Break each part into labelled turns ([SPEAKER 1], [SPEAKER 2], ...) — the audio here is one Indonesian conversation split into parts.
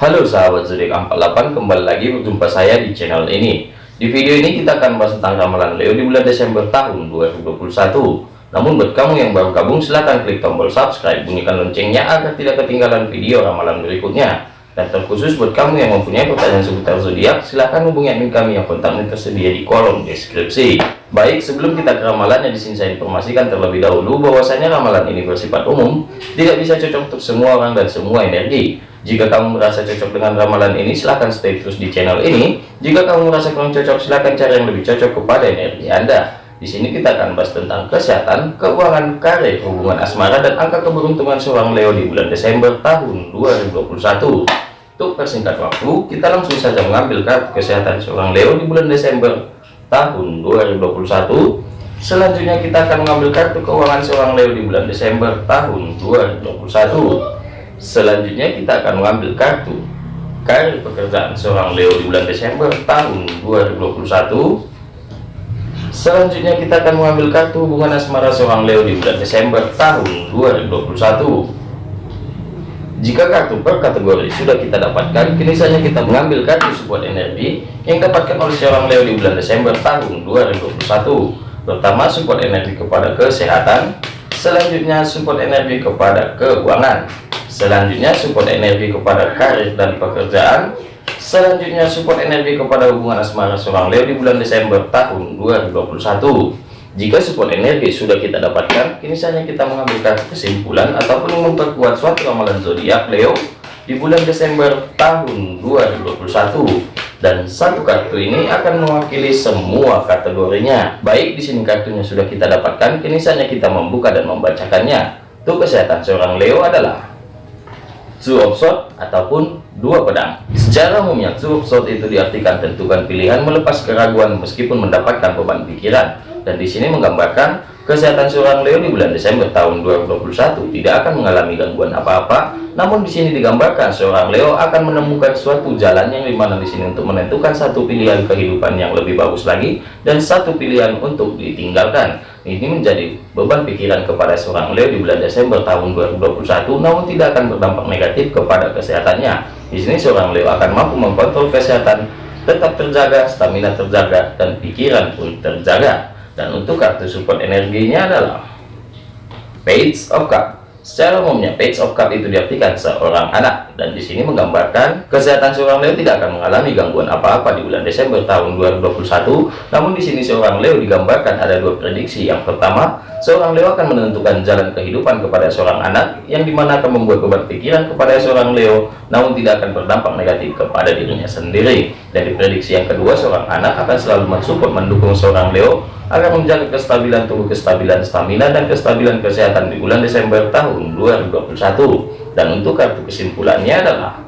[SPEAKER 1] Halo sahabat zodiak 48 kembali lagi berjumpa saya di channel ini di video ini kita akan bahas tentang ramalan Leo di bulan Desember tahun 2021 namun buat kamu yang baru gabung silahkan klik tombol subscribe bunyikan loncengnya agar tidak ketinggalan video ramalan berikutnya dan terkhusus buat kamu yang mempunyai pertanyaan seputar zodiak, silahkan hubungi admin kami yang kontaknya tersedia di kolom deskripsi. Baik, sebelum kita ke ramalannya, di sini saya informasikan terlebih dahulu bahwasanya ramalan ini bersifat umum, tidak bisa cocok untuk semua orang dan semua energi. Jika kamu merasa cocok dengan ramalan ini, silahkan stay terus di channel ini. Jika kamu merasa kurang cocok, silahkan cari yang lebih cocok kepada energi Anda. Di sini kita akan bahas tentang kesehatan, keuangan, karir, hubungan asmara, dan angka keberuntungan seorang Leo di bulan Desember tahun 2021. Untuk persingkat waktu, kita langsung saja mengambil kartu kesehatan seorang Leo di bulan Desember tahun 2021. Selanjutnya kita akan mengambil kartu keuangan seorang Leo di bulan Desember tahun 2021. Selanjutnya kita akan mengambil kartu karir pekerjaan seorang Leo di bulan Desember tahun 2021 Selanjutnya kita akan mengambil kartu hubungan asmara seorang Leo di bulan Desember tahun 2021. Jika kartu per kategori sudah kita dapatkan, kini saja kita mengambil kartu support energi yang dapatkan oleh seorang Leo di bulan Desember tahun 2021. Pertama support energi kepada kesehatan, selanjutnya support energi kepada keuangan, selanjutnya support energi kepada karir dan pekerjaan, Selanjutnya support energi kepada hubungan asmara seorang Leo di bulan Desember tahun 2021. Jika support energi sudah kita dapatkan, kini saatnya kita mengambil kesimpulan ataupun memperkuat suatu ramalan zodiak Leo di bulan Desember tahun 2021. Dan satu kartu ini akan mewakili semua kategorinya. Baik di sini kartunya sudah kita dapatkan, kini saatnya kita membuka dan membacakannya. Untuk kesehatan seorang Leo adalah Two of Swords ataupun dua pedang. Secara umumnya two of Swords itu diartikan tentukan pilihan melepas keraguan meskipun mendapatkan beban pikiran dan di sini menggambarkan kesehatan seorang Leo di bulan Desember tahun 2021 tidak akan mengalami gangguan apa-apa. Namun di sini digambarkan seorang Leo akan menemukan suatu jalan yang di mana di sini untuk menentukan satu pilihan kehidupan yang lebih bagus lagi dan satu pilihan untuk ditinggalkan. Ini menjadi beban pikiran kepada seorang Leo di bulan Desember tahun 2021 namun tidak akan berdampak negatif kepada kesehatannya. Di sini seorang Leo akan mampu mengkontrol kesehatan tetap terjaga stamina terjaga dan pikiran pun terjaga dan untuk kartu support energinya adalah Page of Cup Secara umumnya, page of cup itu diartikan seorang anak, dan di sini menggambarkan kesehatan seorang Leo tidak akan mengalami gangguan apa-apa di bulan Desember tahun 2021. Namun di sini seorang Leo digambarkan ada dua prediksi. Yang pertama, seorang Leo akan menentukan jalan kehidupan kepada seorang anak, yang di mana akan membuat beban kepada seorang Leo, namun tidak akan berdampak negatif kepada dirinya sendiri. Dari prediksi yang kedua, seorang anak akan selalu mensupport mendukung seorang Leo agar menjaga kestabilan tubuh, kestabilan stamina, dan kestabilan kesehatan di bulan Desember tahun 2021. Dan untuk kartu kesimpulannya adalah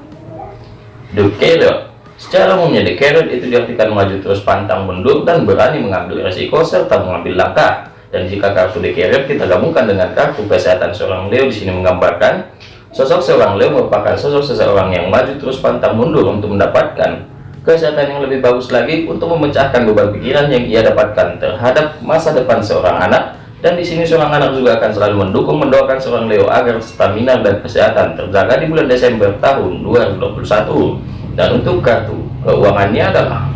[SPEAKER 1] The Carrot. Secara umumnya The Carrot itu diartikan maju terus pantang mundur dan berani mengambil resiko serta mengambil langkah. Dan jika kartu The Carrot kita gabungkan dengan kartu kesehatan seorang Leo di sini menggambarkan sosok seorang Leo merupakan sosok seseorang yang maju terus pantang mundur untuk mendapatkan kesehatan yang lebih bagus lagi untuk memecahkan beban pikiran yang ia dapatkan terhadap masa depan seorang anak. Dan di sini seorang anak juga akan selalu mendukung mendoakan seorang Leo agar stamina dan kesehatan terjaga di bulan Desember tahun 2021 dan untuk kartu keuangannya adalah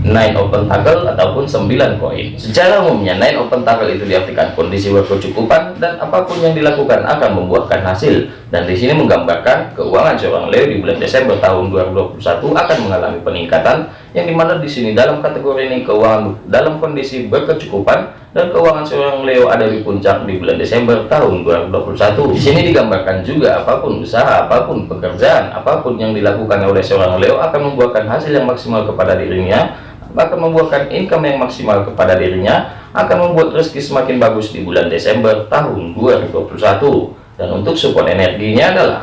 [SPEAKER 1] nine open tackle ataupun 9 koin. Secara umumnya nine open tackle itu diartikan kondisi berkecukupan dan apa pun yang dilakukan akan membuahkan hasil. Dan di sini menggambarkan keuangan seorang Leo di bulan Desember tahun 2021 akan mengalami peningkatan yang di mana di sini dalam kategori ini keuangan dalam kondisi berkecukupan dan keuangan seorang Leo ada di puncak di bulan Desember tahun 2021 di sini digambarkan juga apa pun usaha apa pun pekerjaan apa pun yang dilakukan oleh seorang Leo akan membuahkan hasil yang maksimal kepada dirinya akan membuahkan income yang maksimal kepada dirinya akan membuat rezeki semakin bagus di bulan Desember tahun 2021 dan untuk support energinya adalah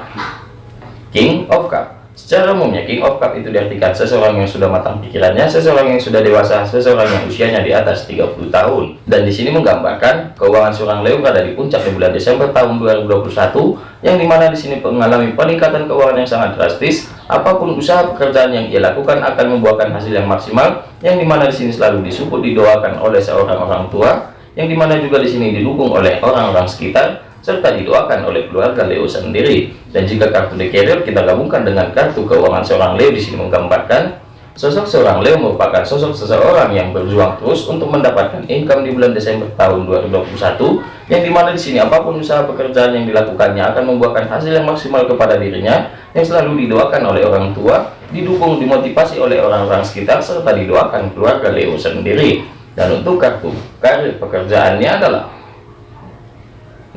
[SPEAKER 1] King of Cup Secara umumnya King of Cup itu diartikan seseorang yang sudah matang pikirannya, seseorang yang sudah dewasa, seseorang yang usianya di atas 30 tahun. Dan di sini menggambarkan keuangan seorang Leo berada di puncak di bulan Desember tahun 2021, yang di mana di sini mengalami peningkatan keuangan yang sangat drastis. Apa pun usaha pekerjaan yang ia lakukan akan membuahkan hasil yang maksimal, yang di mana di sini selalu disupport didoakan oleh seorang orang tua, yang di mana juga di sini didukung oleh orang-orang sekitar serta didoakan oleh keluarga Leo sendiri. Dan jika kartu The Carrier kita gabungkan dengan kartu keuangan seorang Leo di sini menggambarkan sosok seorang Leo merupakan sosok seseorang yang berjuang terus untuk mendapatkan income di bulan Desember tahun 2021 yang di mana di sini apa pun usaha pekerjaan yang dilakukannya akan membuahkan hasil yang maksimal kepada dirinya yang selalu didoakan oleh orang tua didukung dimotivasi oleh orang-orang sekitar serta didoakan keluarga Leo sendiri dan untuk kartu karir pekerjaannya adalah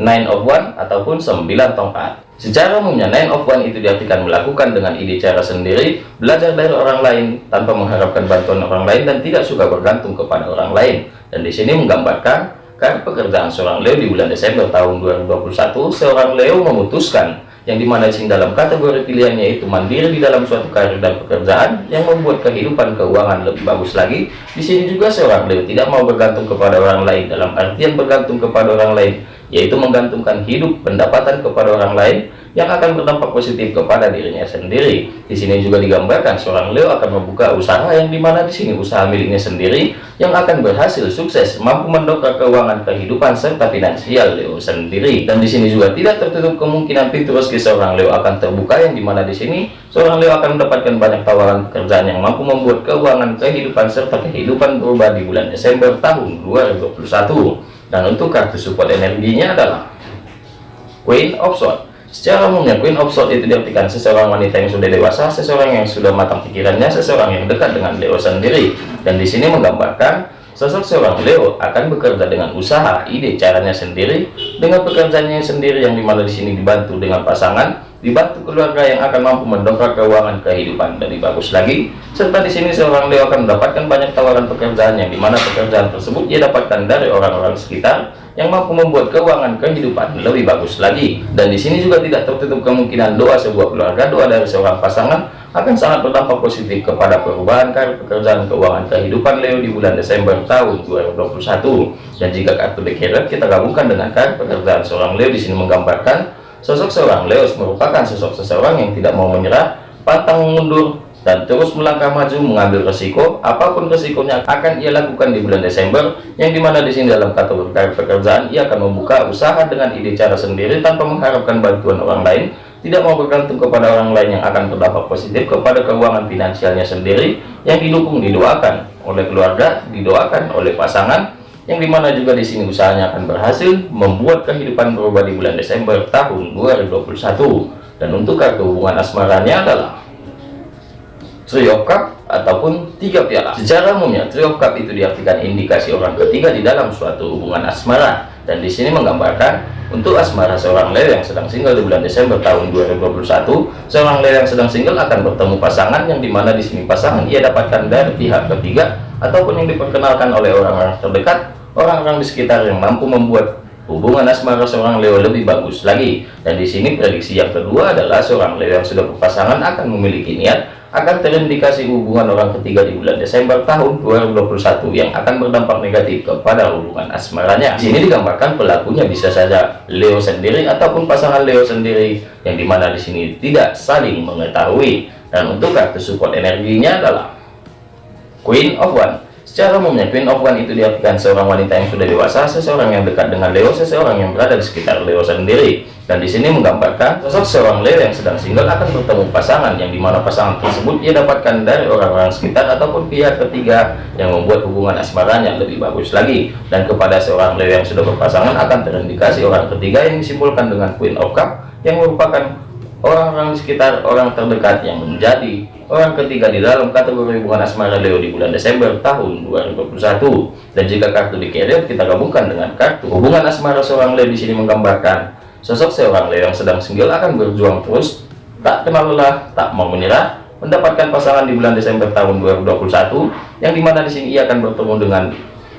[SPEAKER 1] nine of one ataupun 9 tongkat. Secara umumnya nine of one itu diartikan melakukan dengan ide cara sendiri belajar dari orang lain tanpa mengharapkan bantuan orang lain dan tidak suka bergantung kepada orang lain. Dan di sini menggambarkan karena pekerjaan seorang Leo di bulan Desember tahun 2021 seorang Leo memutuskan yang di mana sing dalam kategori pilihannya itu mandiri di dalam suatu karir dan pekerjaan yang membuat kehidupan keuangan lebih bagus lagi. Di sini juga seorang Leo tidak mau bergantung kepada orang lain dalam artian bergantung kepada orang lain yaitu menggantungkan hidup pendapatan kepada orang lain yang akan berdampak positif kepada dirinya sendiri. Di sini juga digambarkan seorang Leo akan membuka usaha yang di mana di sini usaha miliknya sendiri yang akan berhasil sukses mampu mendongkrak keuangan kehidupan serta finansial Leo sendiri. Dan di sini juga tidak tertutup kemungkinan pintu rezeki seorang Leo akan terbuka yang di mana di sini seorang Leo akan mendapatkan banyak tawaran pekerjaan yang mampu membuat keuangan kehidupan serta kehidupan berubah di bulan Desember tahun 2021 dan untuk kartu support energinya adalah Queen of Swords secara umumnya Queen of Swords itu diartikan seseorang wanita yang sudah dewasa seseorang yang sudah matang pikirannya seseorang yang dekat dengan Leo sendiri. Dan di sini menggambarkan sosok seorang Leo akan bekerja dengan usaha ide caranya sendiri dengan pekerjaannya sendiri yang di mana di sini dibantu dengan pasangan dibantu keluarga yang akan mampu mendongkrak keuangan kehidupan lebih bagus lagi. Serta di sini seorang Leo akan mendapatkan banyak tawaran pekerjaan yang di mana pekerjaan tersebut ia dapatkan dari orang-orang sekitar yang mampu membuat keuangan kehidupan lebih bagus lagi. Dan di sini juga tidak tertutup kemungkinan doa sebuah keluarga doa dari seorang pasangan akan sangat berdampak positif kepada perubahan karir pekerjaan keuangan kehidupan Leo di bulan Desember tahun 2021 dan jika kartu The kita gabungkan dengan karir pekerjaan seorang Leo di sini menggambarkan Sosok seorang Leo merupakan sosok seseorang yang tidak mau menyerah, pantang mundur, dan terus melangkah maju mengambil resiko. Apa pun resikonya akan ia lakukan di bulan Desember yang di mana di sini dalam kategori pekerjaan ia akan membuka usaha dengan ide cara sendiri tanpa mengharapkan bantuan orang lain. Tidak mau bergantung kepada orang lain yang akan berdampak positif kepada keuangan finansialnya sendiri yang didukung didoakan oleh keluarga didoakan oleh pasangan yang di mana juga di sini usahanya akan berhasil membuat kehidupan berubah di bulan Desember tahun 2021 dan untuk kartu hubungan asmaranya adalah of Cup ataupun tiga piala. Secara umumnya of Cup itu diartikan indikasi orang ketiga di dalam suatu hubungan asmara. Dan di sini menggambarkan untuk asmara seorang Leo yang sedang single di bulan Desember tahun 2021 seorang Leo yang sedang single akan bertemu pasangan yang di mana di sini pasangan ia dapatkan dari pihak ketiga ataupun yang diperkenalkan oleh orang-orang terdekat orang-orang di sekitar yang mampu membuat hubungan asmara seorang Leo lebih bagus lagi dan di sini prediksi yang kedua adalah seorang Leo yang sudah berpasangan akan memiliki niat akan terindikasi hubungan orang ketiga di bulan Desember tahun 2021 yang akan berdampak negatif kepada hubungan asmaranya. Di sini digambarkan pelakunya bisa saja Leo sendiri ataupun pasangan Leo sendiri yang di mana di sini tidak saling mengetahui. Dan untuk kartu support energinya adalah Queen of One. Secara umumnya Queen of One itu diartikan seorang wanita yang sudah dewasa, seseorang yang dekat dengan Leo, seseorang yang berada di sekitar Leo sendiri. Dan di sini menggambarkan sosok seorang Leo yang sedang single akan bertemu pasangan yang di mana pasangan tersebut ia dapatkan dari orang-orang sekitar ataupun pihak ketiga yang membuat hubungan asmaranya lebih bagus lagi. Dan kepada seorang Leo yang sudah berpasangan akan terindikasi orang ketiga yang disimpulkan dengan Queen of Cup yang merupakan orang-orang sekitar orang terdekat yang menjadi orang ketiga di dalam kategori hubungan asmara Leo di bulan Desember tahun 2021 dan jika kartu di carrier kita gabungkan dengan kartu hubungan asmara seorang Leo di sini menggambarkan sosok seorang Leo yang sedang single akan berjuang terus tak kenal lelah tak mau menyerah mendapatkan pasangan di bulan Desember tahun 2021 yang di mana di sini ia akan bertemu dengan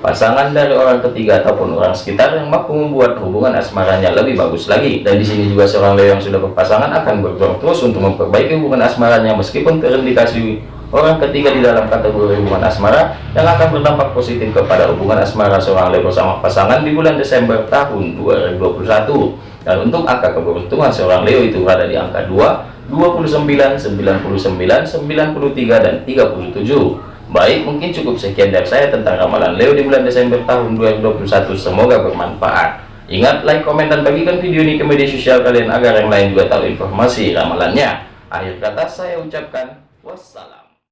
[SPEAKER 1] pasangan dari orang ketiga ataupun orang sekitar yang mampu membuat hubungan asmaranya lebih bagus lagi. Dan di sini juga seorang Leo yang sudah berpasangan akan berjuang terus untuk memperbaiki hubungan asmaranya meskipun terindikasi orang ketiga di dalam kategori hubungan asmara yang akan berdampak positif kepada hubungan asmara seorang Leo bersama pasangan di bulan Desember tahun 2021 dan untuk angka keberuntungan seorang Leo itu berada di angka 2 29 99 93 dan 37 Baik, mungkin cukup sekian dari saya tentang ramalan Leo di bulan Desember tahun 2021. Semoga bermanfaat. Ingat like, komen, dan bagikan video ini ke media sosial kalian agar yang lain juga tahu informasi ramalannya. Akhir kata saya ucapkan wassalam.